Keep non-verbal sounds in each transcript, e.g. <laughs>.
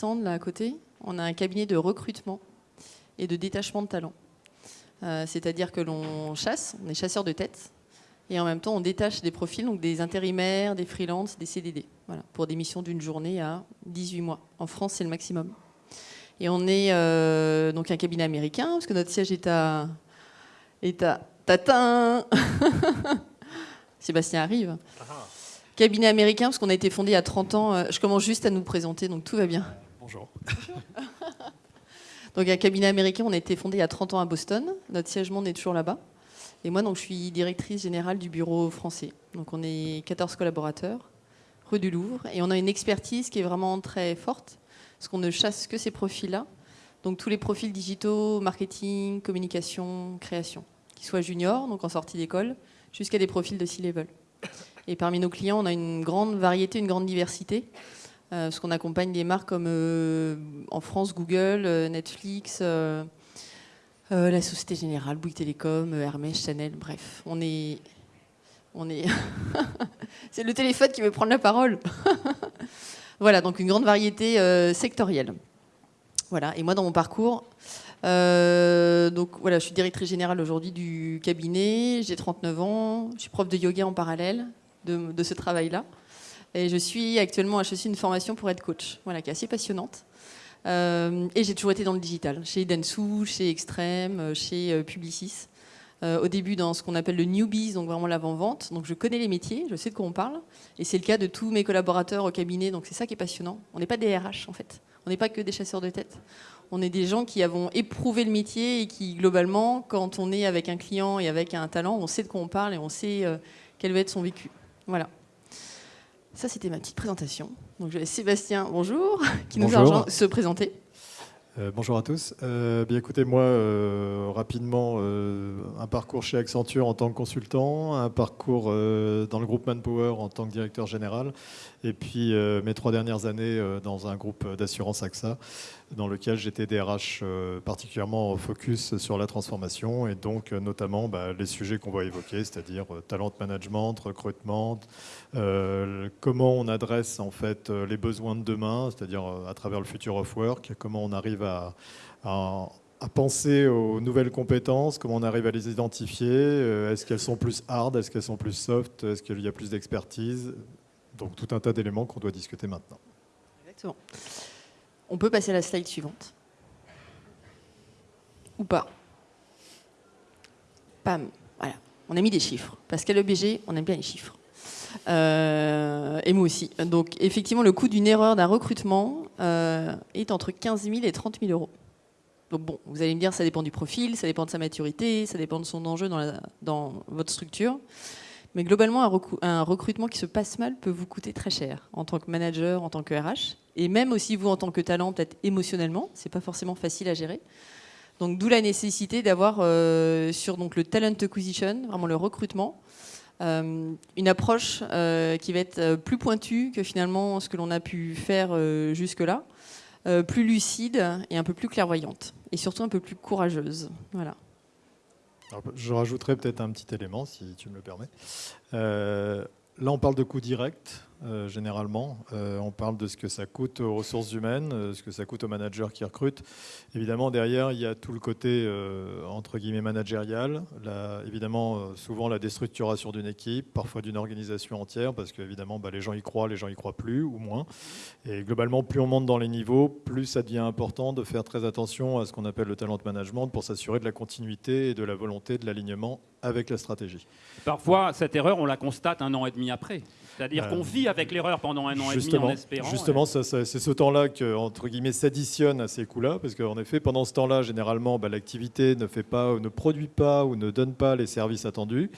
stand là à côté, on a un cabinet de recrutement et de détachement de talents. Euh, c'est-à-dire que l'on chasse, on est chasseur de tête, et en même temps on détache des profils, donc des intérimaires, des freelances, des CDD, voilà, pour des missions d'une journée à 18 mois. En France, c'est le maximum. Et on est euh, donc un cabinet américain, parce que notre siège est à... Est à Tatin <laughs> Sébastien arrive. Cabinet américain, parce qu'on a été fondé il y a 30 ans. Euh, je commence juste à nous présenter, donc tout va bien. Bonjour. <laughs> Donc un cabinet américain, on a été fondé il y a 30 ans à Boston. Notre siège monde est toujours là-bas. Et moi, donc, je suis directrice générale du bureau français. Donc on est 14 collaborateurs, rue du Louvre. Et on a une expertise qui est vraiment très forte, parce qu'on ne chasse que ces profils-là. Donc tous les profils digitaux, marketing, communication, création. Qu'ils soient juniors, donc en sortie d'école, jusqu'à des profils de C-level. Et parmi nos clients, on a une grande variété, une grande diversité. Euh, parce qu'on accompagne des marques comme euh, en France Google, euh, Netflix, la Société Générale, Bouygues Télécom, Hermès, Chanel, bref. On est... <laughs> C'est le téléphone qui veut prendre la parole. <laughs> voilà, donc une grande variété sectorielle. Voilà, et moi dans mon parcours, donc voilà, je suis directrice générale aujourd'hui du cabinet, j'ai 39 ans, je suis prof de yoga en parallèle de ce travail-là. Et je suis actuellement à une formation pour être coach, voilà, qui est assez passionnante. Euh, et j'ai toujours été dans le digital, chez Densu, chez Extreme, euh, chez euh, Publicis. au début dans ce qu'on appelle le newbies, donc vraiment l'avant-vente. Donc je connais les métiers, je sais de quoi on parle. Et c'est le cas de tous mes collaborateurs au cabinet, donc c'est ça qui est passionnant. On n'est pas des RH en fait, on n'est pas que des chasseurs de tête. On est des gens qui avons éprouvé le métier et qui globalement, quand on est avec un client et avec un talent, on sait de quoi on parle et on sait quel va être son vécu. Voilà. Ça, c'était ma petite présentation. Donc, Sébastien, bonjour, <laughs> qui nous a se présenter. Euh, bonjour à tous. Euh, bien écoutez, moi, euh, rapidement, un parcours chez Accenture en tant que consultant, un parcours dans le groupe Manpower en tant que directeur général, et puis mes trois dernières années dans un groupe d'assurance AXA, dans lequel j'étais DRH particulièrement focus sur la transformation, et donc notamment bah, les sujets qu'on va évoquer, c'est-à-dire talent management, recrutement, comment on adresse en fait les besoins de demain, c'est-à-dire à travers le future of work, comment on arrive à, penser aux nouvelles compétences, comment on arrive à les identifier, euh, est-ce qu'elles sont plus hard, est-ce qu'elles sont plus soft, est-ce qu'il y a plus d'expertise, donc tout un tas d'éléments qu'on doit discuter maintenant. Exactement. On peut passer à la slide suivante. Ou pas. Pam, voilà. On a mis des chiffres, parce qu'à l'EBG, on aime bien les chiffres. Euh, et moi aussi. Donc effectivement, le coût d'une erreur d'un recrutement euh, est entre 15 000 et 30 000 euros. Donc bon, vous allez me dire, ça dépend du profil, ça dépend de sa maturité, ça dépend de son enjeu dans votre structure. Mais globalement, un, recrutement qui se passe mal peut vous coûter très cher en tant que manager, en tant que RH, et même aussi vous en tant que talent, peut-être émotionnellement, c'est pas forcément facile à gérer. Donc d'où la nécessité d'avoir euh, sur donc le talent acquisition, vraiment le recrutement, euh, une approche euh, qui va être plus pointue que finalement ce que l'on a pu faire jusque-là, plus lucide et un peu plus clairvoyante, et surtout un peu plus courageuse. Voilà. Je rajouterai peut-être un petit élément, si tu me le permets. là, on parle de coûts directs. Euh, généralement. Euh, on parle de ce que ça coûte aux ressources humaines, euh, ce que ça coûte aux managers qui recrutent. Évidemment, derrière, il y a tout le côté, entre guillemets, managérial. évidemment, souvent la déstructuration d'une équipe, parfois d'une organisation entière, parce qu'évidemment, bah, les gens y croient, les gens y croient plus ou moins. Et globalement, plus on monte dans les niveaux, plus ça devient important de faire très attention à ce qu'on appelle le talent management pour s'assurer de la continuité et de la volonté de l'alignement avec la stratégie. Parfois, cette erreur, on la constate un an et demi après. C'est-à-dire qu'on vit avec l'erreur pendant un an et demi en espérant. Justement, c'est ce temps-là que, entre guillemets, s'additionne à ces coûts-là, parce qu'en effet, pendant ce temps-là, généralement, bah, l'activité ne fait pas, ne produit pas ou ne donne pas les services attendus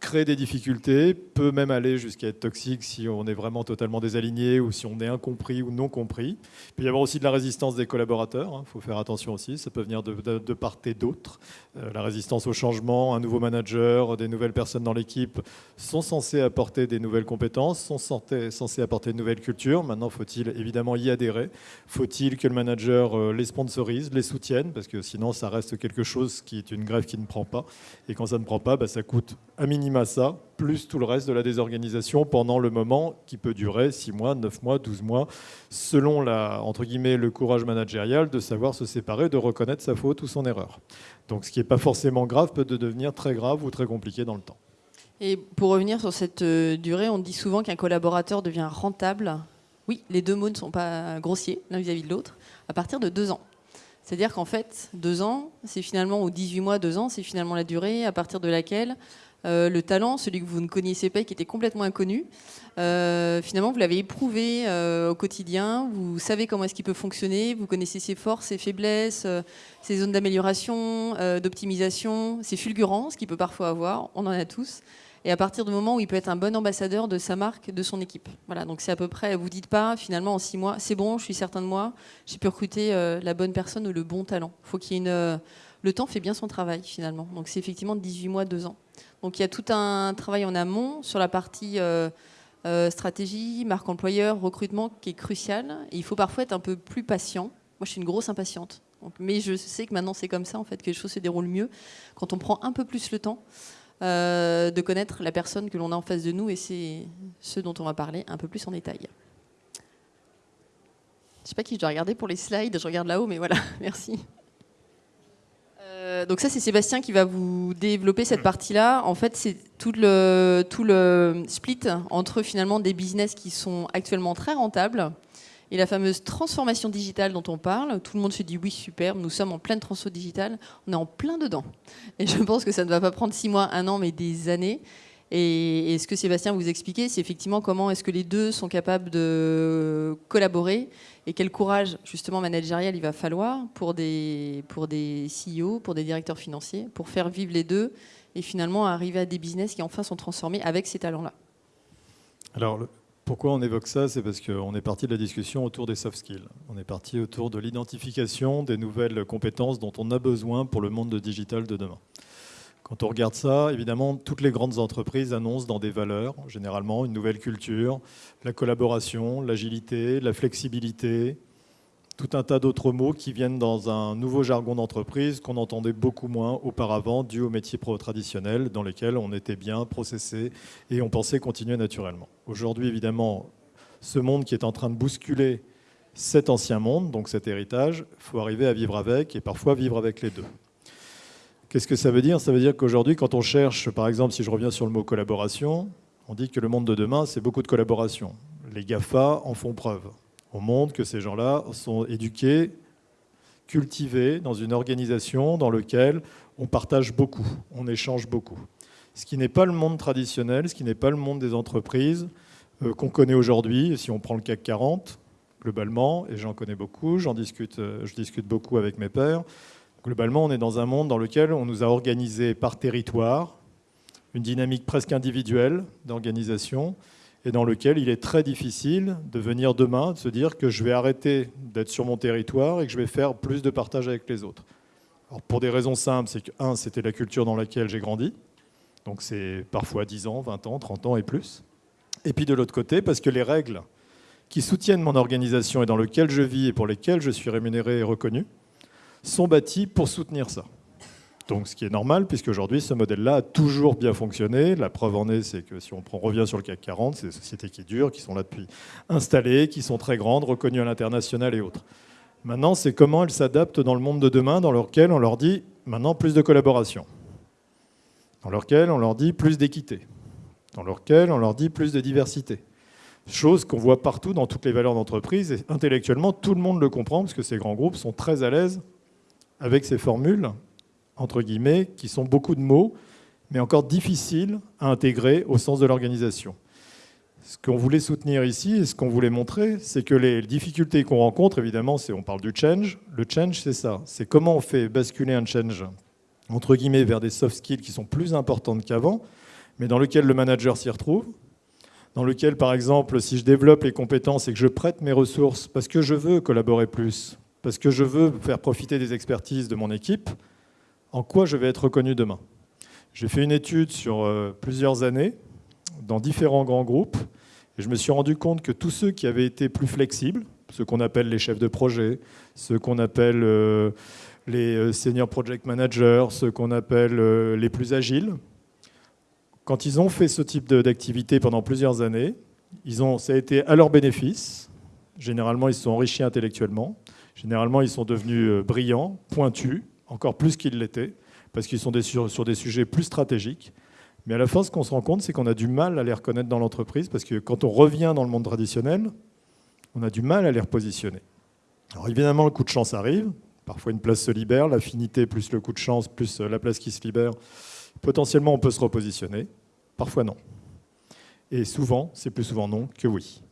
crée des difficultés, peut même aller jusqu'à être toxique si on est vraiment totalement désaligné ou si on est incompris ou non compris. Il peut y avoir aussi de la résistance des collaborateurs, il hein, faut faire attention aussi, ça peut venir de, part et d'autre. Euh, la résistance au changement, un nouveau manager, des nouvelles personnes dans l'équipe sont censées apporter des nouvelles compétences, sont censées apporter de nouvelles cultures. Maintenant, faut-il évidemment y adhérer Faut-il que le manager euh, les sponsorise, les soutienne Parce que sinon, ça reste quelque chose qui est une grève qui ne prend pas. Et quand ça ne prend pas, bah, ça coûte à minimum ça plus tout le reste de la désorganisation pendant le moment qui peut durer 6 mois, 9 mois, 12 mois, selon le courage managérial de savoir se séparer, de reconnaître sa faute ou son erreur. Donc ce qui n'est pas forcément grave peut devenir très grave ou très compliqué dans le temps. Et pour revenir sur cette euh, durée, on dit souvent qu'un collaborateur devient rentable. Oui, les deux mots ne sont pas grossiers l'un vis-à-vis de l'autre, à partir de deux ans. C'est-à-dire qu'en fait, deux ans, c'est finalement, ou 18 mois, deux ans, c'est finalement la durée à partir de laquelle euh, le talent, celui que vous ne connaissiez pas et qui était complètement inconnu, euh, finalement, vous l'avez éprouvé au quotidien, vous savez comment est-ce qu'il peut fonctionner, vous connaissez ses forces, ses faiblesses, ses zones d'amélioration, d'optimisation, ses fulgurances qu'il peut parfois avoir, on en a tous. Et à partir du moment où il peut être un bon ambassadeur de sa marque, de son équipe. Voilà, donc c'est à peu près, vous dites pas finalement en six mois, c'est bon, je suis certain de moi, j'ai pu recruter la bonne personne ou le bon talent. Faut qu'il y ait une, le temps fait bien son travail finalement. Donc c'est effectivement 18 mois, 2 ans. Donc il y a tout un travail en amont sur la partie euh, euh, stratégie, marque employeur, recrutement qui est crucial. Et il faut parfois être un peu plus patient. Moi, je suis une grosse impatiente. mais je sais que maintenant c'est comme ça, en fait, que les choses se déroulent mieux quand on prend un peu plus le temps euh, de connaître la personne que l'on a en face de nous. Et c'est ce dont on va parler un peu plus en détail. Je ne sais pas qui je dois regarder pour les slides. Je regarde là-haut, mais voilà, <laughs> merci. Euh, donc ça, c'est Sébastien qui va vous développer cette partie-là. En fait, c'est tout le, tout le split entre finalement des business qui sont actuellement très rentables et la fameuse transformation digitale dont on parle. Tout le monde se dit oui, super, nous sommes en pleine transformation digitale, on est en plein dedans. Et je pense que ça ne va pas prendre six mois, un an, mais des années. Et, ce que Sébastien vous expliquait, c'est effectivement comment est-ce que les deux sont capables de collaborer et quel courage justement managérial il va falloir pour des, pour des CEO, pour des directeurs financiers, pour faire vivre les deux et finalement arriver à des business qui enfin sont transformés avec ces talents-là. Alors, pourquoi on évoque ça C'est parce qu'on est parti de la discussion autour des soft skills. On est parti autour de l'identification des nouvelles compétences dont on a besoin pour le monde digital de demain. Quand on regarde ça, évidemment, toutes les grandes entreprises annoncent dans des valeurs, généralement, une nouvelle culture, la collaboration, l'agilité, la flexibilité, tout un tas d'autres mots qui viennent dans un nouveau jargon d'entreprise qu'on entendait beaucoup moins auparavant, dû aux métiers pro traditionnels dans lesquels on était bien processé et on pensait continuer naturellement. Aujourd'hui, évidemment, ce monde qui est en train de bousculer cet ancien monde, donc cet héritage, il faut arriver à vivre avec et parfois vivre avec les deux. Qu'est-ce que ça veut dire? Ça veut dire qu'aujourd'hui, quand on cherche, par exemple, si je reviens sur le mot collaboration, on dit que le monde de demain, c'est beaucoup de collaboration. Les GAFA en font preuve. On montre que ces gens-là sont éduqués, cultivés dans une organisation dans laquelle on partage beaucoup, on échange beaucoup. Ce qui n'est pas le monde traditionnel, ce qui n'est pas le monde des entreprises euh, qu'on connaît aujourd'hui. Si on prend le CAC 40, globalement, et j'en connais beaucoup, j'en discute, euh, je discute beaucoup avec mes pairs, Globalement, on est dans un monde dans lequel on nous a organisé par territoire, une dynamique presque individuelle d'organisation, et dans lequel il est très difficile de venir demain, de se dire que je vais arrêter d'être sur mon territoire et que je vais faire plus de partage avec les autres. Alors pour des raisons simples, c'est que, un, c'était la culture dans laquelle j'ai grandi, donc c'est parfois 10 ans, 20 ans, 30 ans et plus. Et puis de l'autre côté, parce que les règles qui soutiennent mon organisation et dans lesquelles je vis et pour lesquelles je suis rémunéré et reconnu, sont bâtis pour soutenir ça. Donc, ce qui est normal, puisque aujourd'hui, ce modèle-là a toujours bien fonctionné. La preuve en est, c'est que si on revient sur le CAC 40, c'est des sociétés qui durent, qui sont là depuis installées, qui sont très grandes, reconnues à l'international et autres. Maintenant, c'est comment elles s'adaptent dans le monde de demain, dans lequel on leur dit maintenant plus de collaboration, dans lequel on leur dit plus d'équité, dans lequel on leur dit plus de diversité. Chose qu'on voit partout dans toutes les valeurs d'entreprise, et intellectuellement, tout le monde le comprend, parce que ces grands groupes sont très à l'aise avec ces formules, entre guillemets, qui sont beaucoup de mots, mais encore difficiles à intégrer au sens de l'organisation. Ce qu'on voulait soutenir ici et ce qu'on voulait montrer, c'est que les difficultés qu'on rencontre, évidemment, c'est on parle du change. Le change, c'est ça. C'est comment on fait basculer un change, entre guillemets, vers des soft skills qui sont plus importantes qu'avant, mais dans lequel le manager s'y retrouve, dans lequel, par exemple, si je développe les compétences et que je prête mes ressources parce que je veux collaborer plus, parce que je veux faire profiter des expertises de mon équipe, en quoi je vais être reconnu demain? J'ai fait une étude sur euh, plusieurs années dans différents grands groupes et je me suis rendu compte que tous ceux qui avaient été plus flexibles, ceux qu'on appelle les chefs de projet, ceux qu'on appelle euh, les euh, senior project managers, ceux qu'on appelle les plus agiles, quand ils ont fait ce type d'activité pendant plusieurs années, ils ont, ça a été à leur bénéfice. Généralement, ils se sont enrichis intellectuellement. Généralement, ils sont devenus brillants, pointus, encore plus qu'ils l'étaient, parce qu'ils sont sur des sujets plus stratégiques. Mais à la fin, ce qu'on se rend compte, c'est qu'on a du mal à les reconnaître dans l'entreprise, parce que quand on revient dans le monde traditionnel, on a du mal à les repositionner. Alors évidemment, le coup de chance arrive. Parfois, une place se libère, l'affinité plus le coup de chance, plus euh, la place qui se libère. Potentiellement, on peut se repositionner. Parfois, non. Et souvent, c'est plus souvent non que oui.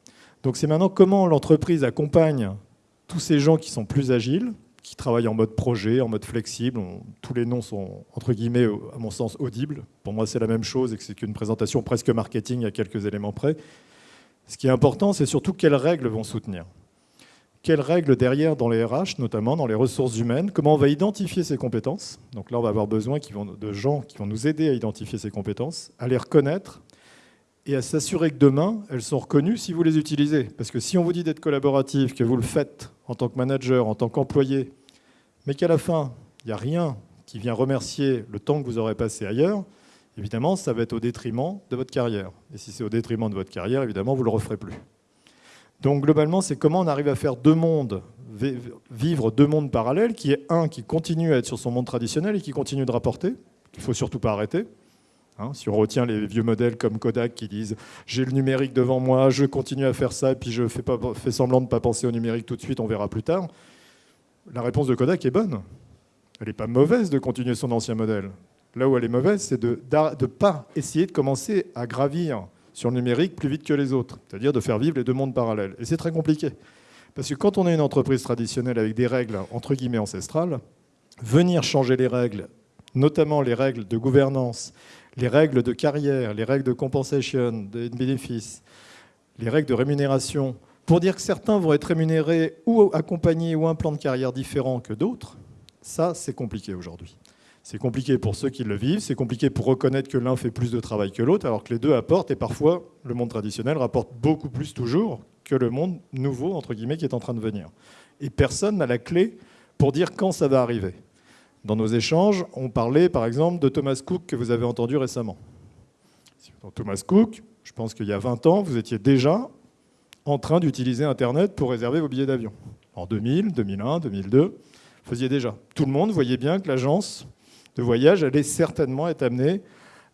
Donc c'est maintenant comment l'entreprise accompagne tous ces gens qui sont plus agiles, qui travaillent en mode projet, en mode flexible. tous les noms sont, entre guillemets, à mon sens, audibles. Pour moi, c'est la même chose et que c'est qu'une présentation presque marketing à quelques éléments près. Ce qui est important, c'est surtout quelles règles vont soutenir. Quelles règles derrière dans les RH, notamment dans les ressources humaines, comment on va identifier ces compétences? Donc là, on va avoir besoin de gens qui vont nous aider à identifier ces compétences, à les reconnaître et à s'assurer que demain, elles sont reconnues si vous les utilisez. Parce que si on vous dit d'être collaboratif, que vous le faites en tant que manager, en tant qu'employé, mais qu'à la fin, il n'y a rien qui vient remercier le temps que vous aurez passé ailleurs, évidemment, ça va être au détriment de votre carrière. Et si c'est au détriment de votre carrière, évidemment, vous ne le referez plus. Donc globalement, c'est comment on arrive à faire deux mondes, vivre deux mondes parallèles, qui est un qui continue à être sur son monde traditionnel et qui continue de rapporter, qu'il ne faut surtout pas arrêter, Hein, si on retient les vieux modèles comme Kodak qui disent j'ai le numérique devant moi, je continue à faire ça, et puis je fais, fais semblant de ne pas penser au numérique tout de suite, on verra plus tard. La réponse de Kodak est bonne. Elle n'est pas mauvaise de continuer son ancien modèle. Là où elle est mauvaise, c'est de ne pas essayer de commencer à gravir sur le numérique plus vite que les autres, c'est-à-dire de faire vivre les deux mondes parallèles. Et c'est très compliqué. Parce que quand on est une entreprise traditionnelle avec des règles entre guillemets ancestrales, venir changer les règles, notamment les règles de gouvernance, les règles de carrière, les règles de compensation, de bénéfices, les règles de rémunération, pour dire que certains vont être rémunérés ou accompagnés ou un plan de carrière différent que d'autres, ça, c'est compliqué aujourd'hui. C'est compliqué pour ceux qui le vivent, c'est compliqué pour reconnaître que l'un fait plus de travail que l'autre, alors que les deux apportent, et parfois, le monde traditionnel rapporte beaucoup plus toujours que le monde nouveau, entre guillemets, qui est en train de venir. Et personne n'a la clé pour dire quand ça va arriver. Dans nos échanges, on parlait par exemple de Thomas Cook que vous avez entendu récemment. Thomas Cook, je pense qu'il y a 20 ans, vous étiez déjà en train d'utiliser Internet pour réserver vos billets d'avion. En 2000, 2001, 2002, vous faisiez déjà. Tout le monde voyait bien que l'agence de voyage allait certainement être amenée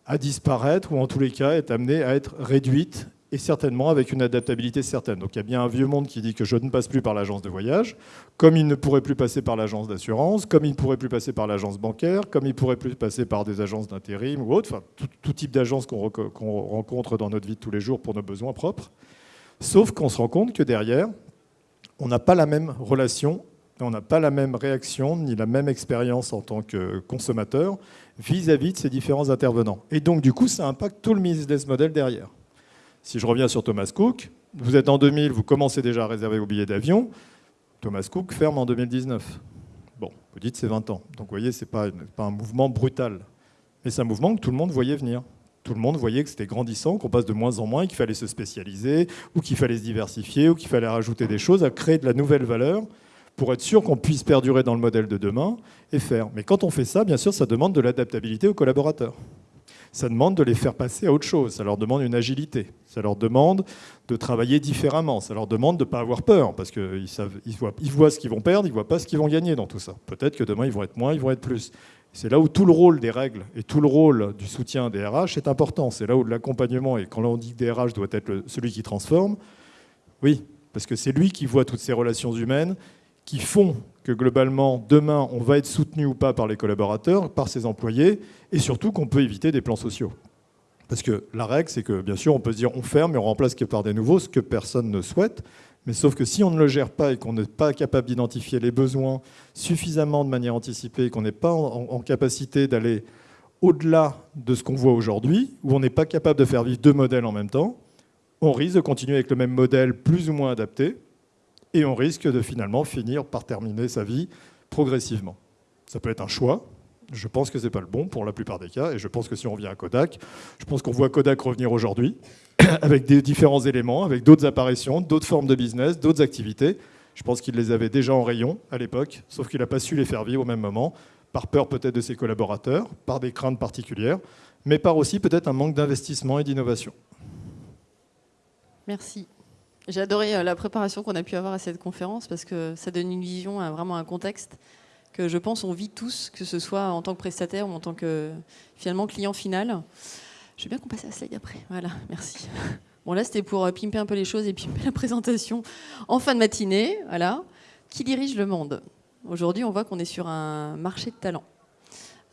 à disparaître ou en tous les cas être amenée à être réduite et certainement avec une adaptabilité certaine. Donc il y a bien un vieux monde qui dit que je ne passe plus par l'agence de voyage, comme il ne pourrait plus passer par l'agence d'assurance, comme il ne pourrait plus passer par l'agence bancaire, comme il ne pourrait plus passer par des agences d'intérim ou autre, enfin tout, type d'agence qu'on rencontre dans notre vie tous les jours pour nos besoins propres. Sauf qu'on se rend compte que derrière, on n'a pas la même relation, on n'a pas la même réaction, ni la même expérience en tant que consommateur vis-à-vis -vis de ces différents intervenants. Et donc du coup, ça impacte tout le business model derrière. Si je reviens sur Thomas Cook, vous êtes en 2000, vous commencez déjà à réserver vos billets d'avion. Thomas Cook ferme en 2019. Bon, vous dites c'est 20 ans. Donc vous voyez, ce n'est pas, un mouvement brutal. Mais c'est un mouvement que tout le monde voyait venir. Tout le monde voyait que c'était grandissant, qu'on passe de moins en moins, qu'il fallait se spécialiser, ou qu'il fallait se diversifier, ou qu'il fallait rajouter des choses, à créer de la nouvelle valeur pour être sûr qu'on puisse perdurer dans le modèle de demain et faire. Mais quand on fait ça, bien sûr, ça demande de l'adaptabilité aux collaborateurs ça demande de les faire passer à autre chose, ça leur demande une agilité, ça leur demande de travailler différemment, ça leur demande de ne pas avoir peur, parce qu'ils ils voient, ils voient ce qu'ils vont perdre, ils ne voient pas ce qu'ils vont gagner dans tout ça. Peut-être que demain, ils vont être moins, ils vont être plus. C'est là où tout le rôle des règles et tout le rôle du soutien des RH est important. C'est là où l'accompagnement, et quand on dit que des RH doit être celui qui transforme, oui, parce que c'est lui qui voit toutes ces relations humaines qui font que globalement, demain, on va être soutenu ou pas par les collaborateurs, par ses employés, et surtout qu'on peut éviter des plans sociaux. Parce que la règle, c'est que bien sûr, on peut se dire on ferme et on remplace par des nouveaux, ce que personne ne souhaite. Mais sauf que si on ne le gère pas et qu'on n'est pas capable d'identifier les besoins suffisamment de manière anticipée, qu'on n'est pas en, capacité d'aller au-delà de ce qu'on voit aujourd'hui, où on n'est pas capable de faire vivre deux modèles en même temps, on risque de continuer avec le même modèle plus ou moins adapté, et on risque de finalement finir par terminer sa vie progressivement. Ça peut être un choix. Je pense que ce n'est pas le bon pour la plupart des cas, et je pense que si on revient à Kodak, je pense qu'on voit Kodak revenir aujourd'hui <clears throat> avec des différents éléments, avec d'autres apparitions, d'autres formes de business, d'autres activités. Je pense qu'il les avait déjà en rayon à l'époque, sauf qu'il n'a pas su les faire vivre au même moment, par peur peut-être de ses collaborateurs, par des craintes particulières. mais par aussi peut-être un manque d'investissement et d'innovation. Merci. J'ai adoré euh, la préparation qu'on a pu avoir à cette conférence parce que ça donne une vision, vraiment un contexte que je pense on vit tous, que ce soit en tant que prestataire ou en tant que finalement client final. Je veux bien qu'on passe à la slide après. Voilà, merci. Bon là c'était pour euh, pimper un peu les choses et pimper la présentation en fin de matinée. Voilà. Qui dirige le monde? Aujourd'hui on voit qu'on est sur un marché de talents.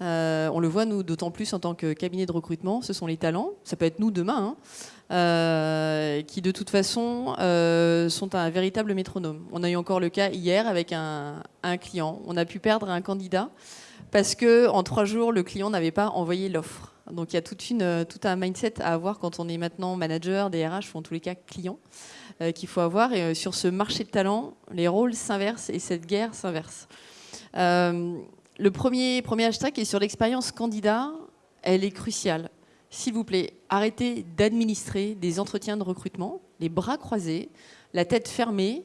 Euh, on le voit, nous, d'autant plus en tant que cabinet de recrutement, ce sont les talents, ça peut être nous demain, hein, euh, qui de toute façon euh, sont un véritable métronome. On a eu encore le cas hier avec un, client. On a pu perdre un candidat parce que en trois jours, le client n'avait pas envoyé l'offre. Donc il y a tout un mindset à avoir quand on est maintenant manager, DRH ou en tous les cas client qu'il faut avoir. Et sur ce marché de talents, les rôles s'inversent et cette guerre s'inverse. Le premier, premier hashtag est sur l'expérience candidat. Elle est cruciale. S'il vous plaît, arrêtez d'administrer des entretiens de recrutement, les bras croisés, la tête fermée,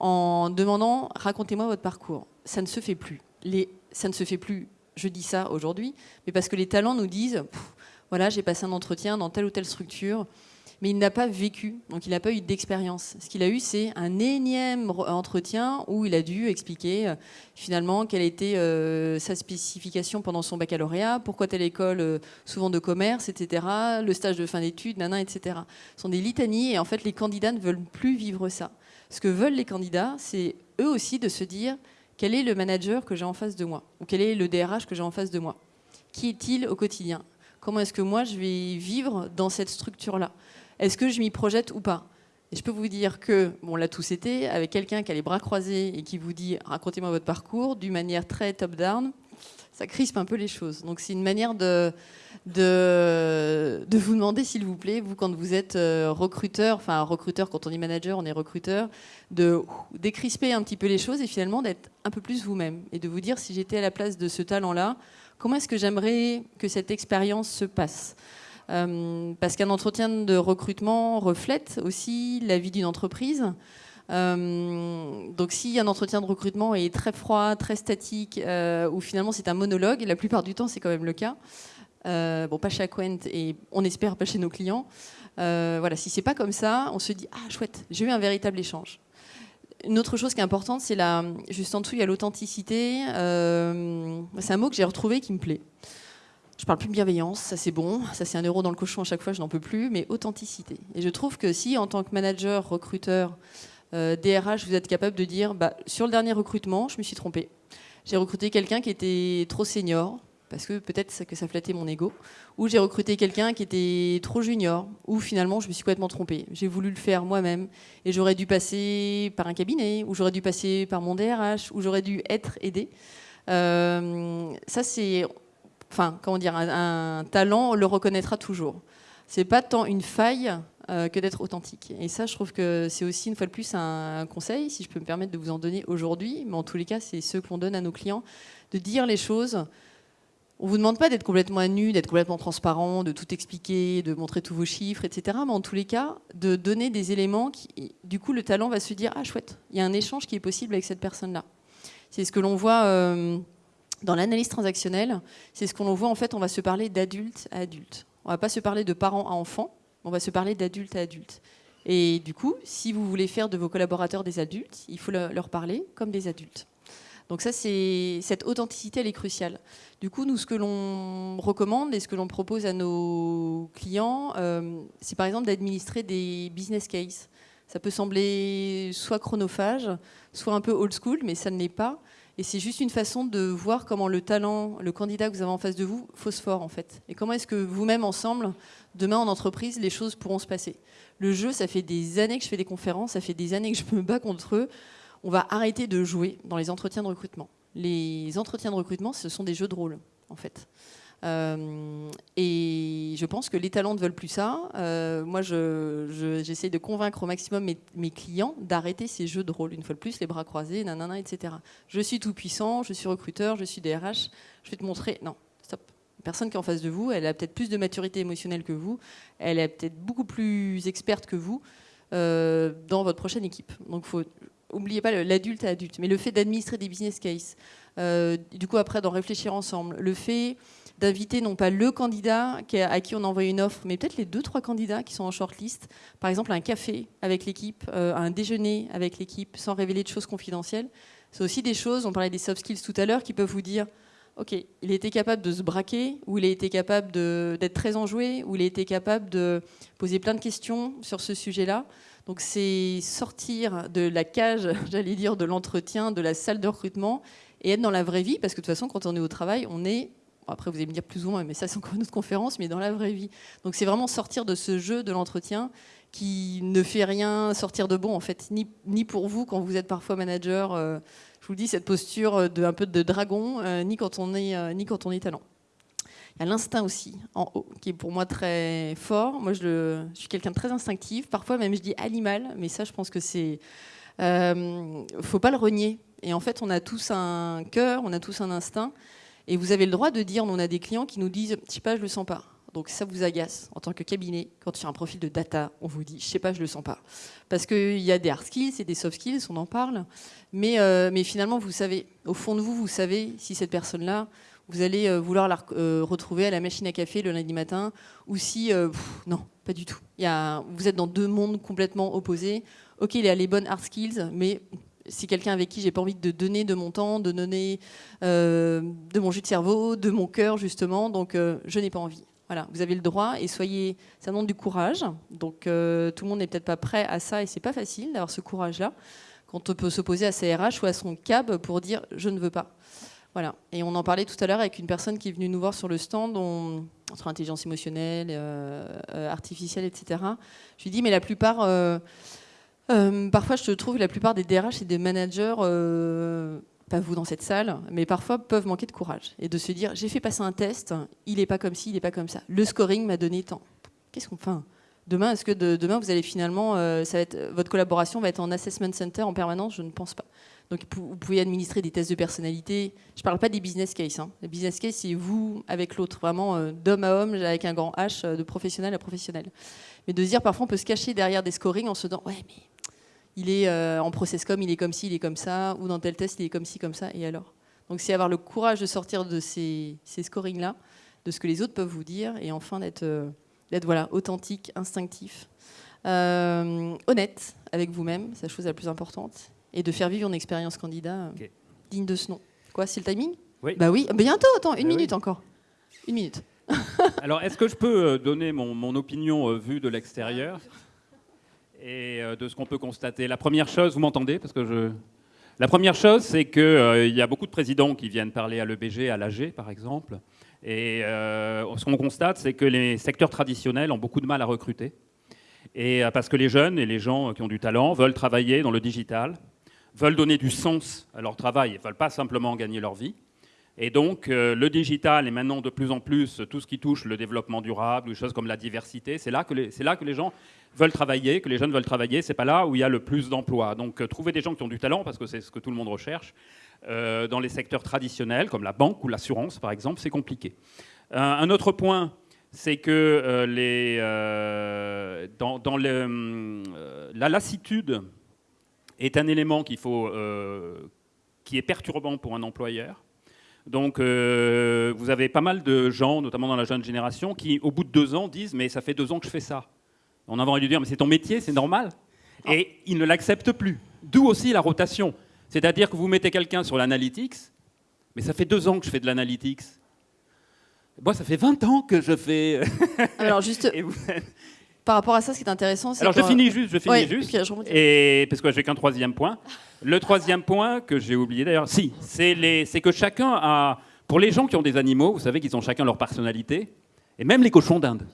en demandant racontez-moi votre parcours. Ça ne se fait plus. Ça ne se fait plus. Je dis ça aujourd'hui, mais parce que les talents nous disent voilà, j'ai passé un entretien dans telle ou telle structure mais il n'a pas vécu, donc il n'a pas eu d'expérience. Ce qu'il a eu, c'est un énième entretien où il a dû expliquer euh, finalement quelle était euh, sa spécification pendant son baccalauréat, pourquoi telle école, euh, souvent de commerce, etc., le stage de fin d'études, nana, etc. Ce sont des litanies et en fait les candidats ne veulent plus vivre ça. Ce que veulent les candidats, c'est eux aussi de se dire quel est le manager que j'ai en face de moi ou quel est le DRH que j'ai en face de moi? Qui est-il au quotidien? Comment est-ce que moi je vais vivre dans cette structure-là? Est-ce que je m'y projette ou pas et je peux vous dire que, bon, l'a tous été, avec quelqu'un qui a les bras croisés et qui vous dit racontez-moi votre parcours d'une manière très top-down, ça crispe un peu les choses. Donc c'est une manière de, vous demander, s'il vous plaît, vous, quand vous êtes euh, recruteur, enfin recruteur, quand on est manager, on est recruteur, de décrisper un petit peu les choses et finalement d'être un peu plus vous-même et de vous dire si j'étais à la place de ce talent-là, comment est-ce que j'aimerais que cette expérience se passe? Parce qu'un entretien de recrutement reflète aussi la vie d'une entreprise. Euh, donc si un entretien de recrutement est très froid, très statique, euh, ou finalement c'est un monologue, et la plupart du temps c'est quand même le cas, bon pas chez Aquent et on espère pas chez nos clients, voilà, si c'est pas comme ça, on se dit ah chouette, j'ai eu un véritable échange. Une autre chose qui est importante, c'est la, juste en dessous il y a l'authenticité. c'est un mot que j'ai retrouvé qui me plaît. Je parle plus de bienveillance, ça c'est bon, ça c'est un euro dans le cochon à chaque fois, je n'en peux plus, mais authenticité. Et je trouve que si en tant que manager, recruteur, euh, DRH, vous êtes capable de dire, bah, sur le dernier recrutement, je me suis trompé. J'ai recruté quelqu'un qui était trop senior, parce que peut-être que ça flattait mon ego, ou j'ai recruté quelqu'un qui était trop junior, ou finalement je me suis complètement trompé. J'ai voulu le faire moi-même, et j'aurais dû passer par un cabinet, ou j'aurais dû passer par mon DRH, ou j'aurais dû être aidé. Euh, ça, c'est enfin, comment dire, un, talent, on le reconnaîtra toujours. C'est pas tant une faille euh, que d'être authentique. Et ça, je trouve que c'est aussi une fois de plus un, conseil, si je peux me permettre de vous en donner aujourd'hui, mais en tous les cas, c'est ce qu'on donne à nos clients, de dire les choses. On vous demande pas d'être complètement à nu, d'être complètement transparent, de tout expliquer, de montrer tous vos chiffres, etc. Mais en tous les cas, de donner des éléments qui, du coup, le talent va se dire ah chouette, il y a un échange qui est possible avec cette personne-là. C'est ce que l'on voit. Euh, dans l'analyse transactionnelle, c'est ce qu'on voit en fait, on va se parler d'adulte à adulte. On va pas se parler de parents à enfants, on va se parler d'adulte à adulte. Et du coup, si vous voulez faire de vos collaborateurs des adultes, il faut leur parler comme des adultes. Donc ça, cette authenticité, elle est cruciale. Du coup, nous, ce que l'on recommande et ce que l'on propose à nos clients, euh, c'est par exemple d'administrer des business cases. Ça peut sembler soit chronophage, soit un peu old school, mais ça ne l'est pas. Et c'est juste une façon de voir comment le talent, le candidat que vous avez en face de vous, phosphore en fait. Et comment est-ce que vous-même ensemble, demain en entreprise, les choses pourront se passer. Le jeu, ça fait des années que je fais des conférences, ça fait des années que je me bats contre eux. On va arrêter de jouer dans les entretiens de recrutement. Les entretiens de recrutement, ce sont des jeux de rôle en fait. Euh, et je pense que les talents ne veulent plus ça. Euh, moi, j'essaie de convaincre au maximum mes, clients d'arrêter ces jeux de rôle. Une fois de plus, les bras croisés, nanana, etc. Je suis tout puissant, je suis recruteur, je suis DRH. Je vais te montrer. Non, stop. La personne qui est en face de vous, elle a peut-être plus de maturité émotionnelle que vous. Elle est peut-être beaucoup plus experte que vous euh, dans votre prochaine équipe. Donc, faut oubliez pas l'adulte à adulte, mais le fait d'administrer des business cases, du coup après d'en réfléchir ensemble, le fait d'inviter non pas le candidat à qui on envoie une offre, mais peut-être les deux, trois candidats qui sont en shortlist, par exemple un café avec l'équipe, euh, un déjeuner avec l'équipe, sans révéler de choses confidentielles. C'est aussi des choses, on parlait des soft skills tout à l'heure, qui peuvent vous dire, ok, il a été capable de se braquer, ou il a été capable d'être très enjoué, ou il a été capable de poser plein de questions sur ce sujet-là. Donc c'est sortir de la cage, <laughs> j'allais dire, de l'entretien, de la salle de recrutement, et être dans la vraie vie, parce que de toute façon, quand on est au travail, on est après, vous allez me dire plus ou moins, mais ça, c'est encore une autre conférence, mais dans la vraie vie. Donc, c'est vraiment sortir de ce jeu de l'entretien qui ne fait rien sortir de bon, en fait, ni, pour vous quand vous êtes parfois manager. Euh, je vous le dis, cette posture de un peu de dragon, euh, ni quand on est euh, ni quand on est talent. Il y a l'instinct aussi en haut, qui est pour moi très fort. Moi, je, je suis quelqu'un de très instinctif. Parfois, même, je dis animal, mais ça, je pense que c'est. Euh, faut pas le renier. Et en fait, on a tous un cœur, on a tous un instinct. Et vous avez le droit de dire, on a des clients qui nous disent, je sais pas, je le sens pas. Donc ça vous agace en tant que cabinet, quand il y a un profil de data, on vous dit, je sais pas, je le sens pas. Parce qu'il y a des hard skills et des soft skills, on en parle. Mais, euh, mais finalement, vous savez, au fond de vous, vous savez si cette personne-là, vous allez euh, vouloir la euh, retrouver à la machine à café le lundi matin, ou si, non, pas du tout. Y a, vous êtes dans deux mondes complètement opposés. Ok, il a les bonnes hard skills, mais c'est quelqu'un avec qui j'ai pas envie de donner de mon temps, de donner euh, de mon jus de cerveau, de mon cœur justement, donc euh, je n'ai pas envie. Voilà, vous avez le droit et soyez, ça demande du courage. Donc euh, tout le monde n'est peut-être pas prêt à ça et c'est pas facile d'avoir ce courage-là quand on peut s'opposer à sa RH ou à son cab pour dire je ne veux pas. Voilà. Et on en parlait tout à l'heure avec une personne qui est venue nous voir sur le stand, on, entre intelligence émotionnelle, artificielle, etc. Je lui dis mais la plupart euh, parfois, je trouve que la plupart des DRH et des managers, euh, pas vous dans cette salle, mais parfois peuvent manquer de courage et de se dire j'ai fait passer un test, il n'est pas comme ci, il n'est pas comme ça. Le scoring m'a donné tant. Qu'est-ce qu'on fait Demain, est-ce que demain vous allez finalement, euh, ça va être, votre collaboration va être en assessment center en permanence? Je ne pense pas. Donc vous pouvez administrer des tests de personnalité. Je ne parle pas des business cases. Hein. Les business cases, c'est vous avec l'autre, vraiment d'homme à homme, avec un grand H, de professionnel à professionnel. Mais de se dire, parfois, on peut se cacher derrière des scorings en se disant, ouais, mais il est euh, en process comme, il est comme ci, il est comme ça, ou dans tel test, il est comme ci, comme ça, et alors? Donc c'est avoir le courage de sortir de ces, scorings-là, de ce que les autres peuvent vous dire, et enfin d'être euh, voilà, authentique, instinctif, euh, honnête avec vous-même, c'est la chose la plus importante, et de faire vivre une expérience candidat digne de ce nom. Quoi, c'est le timing? Oui. Bah oui, bientôt, attends, une bah minute encore. Une minute. <laughs> Alors, est-ce que je peux donner mon, mon opinion vue de l'extérieur? Et euh, de ce qu'on peut constater. La première chose, vous m'entendez? Parce que je... La première chose, c'est qu'il euh, y a beaucoup de présidents qui viennent parler à l'EBG, à l'AG par exemple. Et euh, ce qu'on constate, c'est que les secteurs traditionnels ont beaucoup de mal à recruter. Et parce que les jeunes et les gens qui ont du talent veulent travailler dans le digital, veulent donner du sens à leur travail, ne veulent pas simplement gagner leur vie. Et donc, le digital et maintenant de plus en plus tout ce qui touche le développement durable, des choses comme la diversité, c'est là, que les, là que les gens veulent travailler, que les jeunes veulent travailler, c'est pas là où il y a le plus d'emplois. Donc euh, trouver des gens qui ont du talent, parce que c'est ce que tout le monde recherche, euh, dans les secteurs traditionnels, comme la banque ou l'assurance par exemple, c'est compliqué. Euh, un autre point, c'est que dans, la lassitude est un élément qu'il faut, qui est perturbant pour un employeur. Donc, vous avez pas mal de gens, notamment dans la jeune génération, qui, au bout de deux ans, disent Mais ça fait deux ans que je fais ça. On a envie de lui dire, mais c'est ton métier, c'est normal. Et il ne l'accepte plus. D'où aussi la rotation. C'est-à-dire que vous mettez quelqu'un sur l'analytics, mais ça fait deux ans que je fais de l'analytics. Moi, ça fait 20 ans que je fais. Alors, juste. <laughs> Par rapport à ça, ce qui est intéressant, c'est. Alors, je finis juste, je finis juste. Et parce que j'ai qu'un troisième point. Le troisième point que j'ai oublié d'ailleurs, si, c'est que chacun a. Pour les gens qui ont des animaux, vous savez qu'ils ont chacun leur personnalité, et même les cochons d'Inde.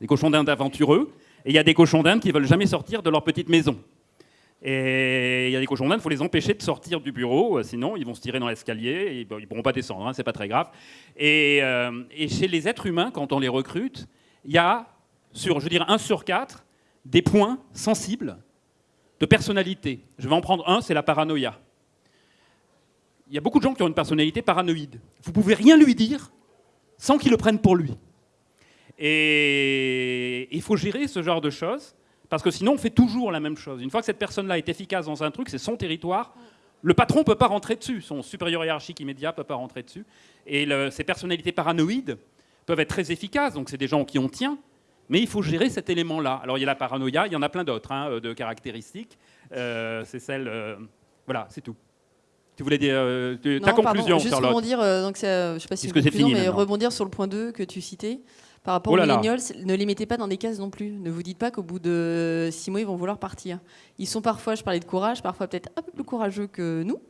Les cochons d'Inde aventureux, et il y a des cochons d'Inde qui veulent jamais sortir de leur petite maison. Et il y a des cochons d'Inde, il faut les empêcher de sortir du bureau, euh, sinon ils vont se tirer dans l'escalier et ils ne pourront pas descendre, hein, c'est pas très grave. Euh, et, chez les êtres humains, quand on les recrute, il y a, sur, je veux dire, un sur quatre, des points sensibles de personnalité. Je vais en prendre un, c'est la paranoïa. Il y a beaucoup de gens qui ont une personnalité paranoïde. Vous pouvez rien lui dire sans qu'il le prenne pour lui. Et il faut gérer ce genre de choses, parce que sinon on fait toujours la même chose. Une fois que cette personne-là est efficace dans un truc, c'est son territoire, Le patron ne peut pas rentrer dessus, son supérieur hiérarchique immédiat ne peut pas rentrer dessus. Et ces personnalités paranoïdes peuvent être très efficaces, donc c'est des gens qui on tient, mais il faut gérer cet élément-là. Alors il y a la paranoïa, il y en a plein d'autres hein, de caractéristiques. Euh, c'est celle. Euh, voilà, c'est tout. Tu voulais dire euh, ta conclusion, juste rebondir, donc je sais pas si c'est fini, mais rebondir sur le point 2 que tu citais. Par rapport oh aux millennials, ne les mettez pas dans des cases non plus. Ne vous dites pas qu'au bout de six mois, ils vont vouloir partir. Ils sont parfois, je parlais de courage, parfois peut-être un peu plus courageux que nous.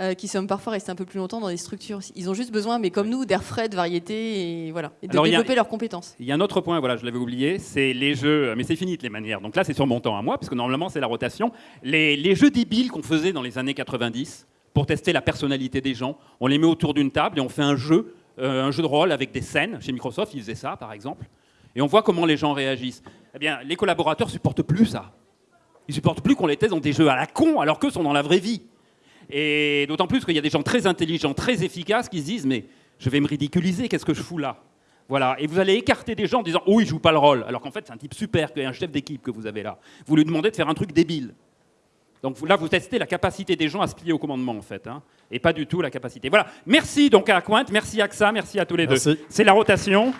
Euh, qui sommes parfois restés un peu plus longtemps dans des structures. Ils ont juste besoin, mais comme nous, d'air frais, de variété, et voilà, et de développer leurs compétences. Il y a un autre point, voilà, je l'avais oublié, c'est les jeux, mais c'est fini les manières. Donc là, c'est sur mon temps à moi, parce que normalement, c'est la rotation. Les, les jeux débiles qu'on faisait dans les années 90 pour tester la personnalité des gens, on les met autour d'une table et on fait un jeu, euh, un jeu de rôle avec des scènes. Chez Microsoft, ils faisaient ça, par exemple. Et on voit comment les gens réagissent. Eh bien, les collaborateurs supportent plus ça. Ils supportent plus qu'on les teste dans des jeux à la con, alors qu'eux sont dans la vraie vie. Et d'autant plus qu'il y a des gens très intelligents, très efficaces qui se disent Mais je vais me ridiculiser, qu'est-ce que je fous là? Voilà, et vous allez écarter des gens en disant Oh, il joue pas le rôle, alors qu'en fait, c'est un type super, un chef d'équipe que vous avez là. Vous lui demandez de faire un truc débile. Donc là, vous testez la capacité des gens à se plier au commandement, en fait, hein, et pas du tout la capacité. Voilà, merci donc à Quinte, merci à AXA, merci à tous les deux. C'est la rotation.